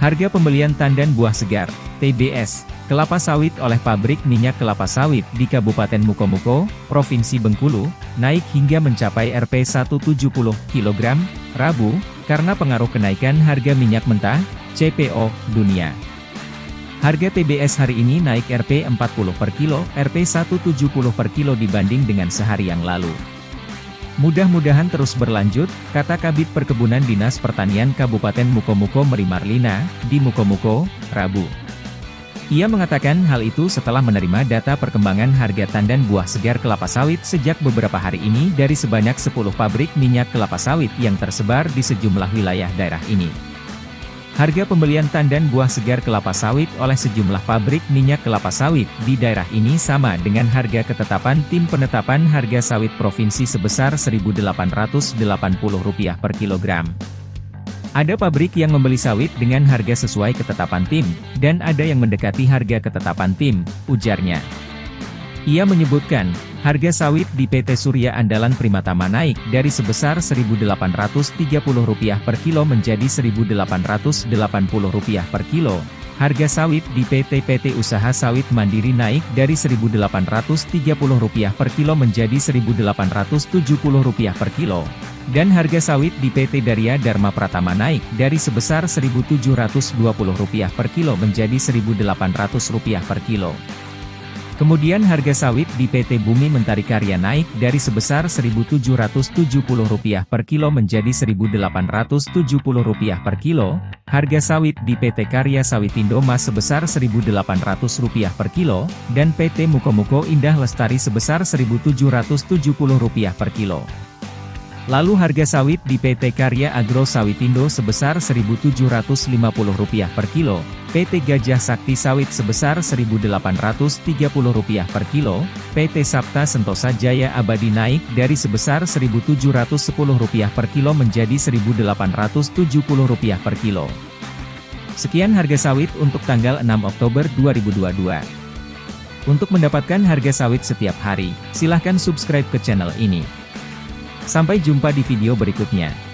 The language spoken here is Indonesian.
Harga pembelian tandan buah segar, TBS, kelapa sawit oleh pabrik minyak kelapa sawit di Kabupaten Mukomuko, Provinsi Bengkulu, naik hingga mencapai Rp 170 kg, Rabu, karena pengaruh kenaikan harga minyak mentah, CPO, dunia. Harga TBS hari ini naik Rp 40 per kilo, Rp 170 per kilo dibanding dengan sehari yang lalu. Mudah-mudahan terus berlanjut, kata Kabit Perkebunan Dinas Pertanian Kabupaten Mukomuko Merimarlina, di Mukomuko, Rabu. Ia mengatakan hal itu setelah menerima data perkembangan harga tandan buah segar kelapa sawit sejak beberapa hari ini dari sebanyak 10 pabrik minyak kelapa sawit yang tersebar di sejumlah wilayah daerah ini. Harga pembelian tandan buah segar kelapa sawit oleh sejumlah pabrik minyak kelapa sawit di daerah ini sama dengan harga ketetapan Tim Penetapan Harga Sawit Provinsi sebesar Rp1.880 per kilogram. Ada pabrik yang membeli sawit dengan harga sesuai ketetapan tim, dan ada yang mendekati harga ketetapan tim, ujarnya. Ia menyebutkan, Harga sawit di PT Surya Andalan Primatama naik dari sebesar Rp1.830 per kilo menjadi Rp1.880 per kilo. Harga sawit di PT-PT Usaha Sawit Mandiri naik dari Rp1.830 per kilo menjadi Rp1.870 per kilo. Dan harga sawit di PT Darya Dharma Pratama naik dari sebesar Rp1.720 per kilo menjadi Rp1.800 per kilo. Kemudian harga sawit di PT Bumi Mentari Karya naik dari sebesar Rp1.770 per kilo menjadi Rp1.870 per kilo, harga sawit di PT Karya Sawitindo Mas sebesar Rp1.800 per kilo, dan PT Mukomuko Indah Lestari sebesar Rp1.770 per kilo. Lalu harga sawit di PT Karya Agro Sawitindo sebesar Rp1.750 per kilo, PT Gajah Sakti Sawit sebesar Rp1.830 per kilo, PT Sabta Sentosa Jaya Abadi naik dari sebesar Rp1.710 per kilo menjadi Rp1.870 per kilo. Sekian harga sawit untuk tanggal 6 Oktober 2022. Untuk mendapatkan harga sawit setiap hari, silahkan subscribe ke channel ini. Sampai jumpa di video berikutnya.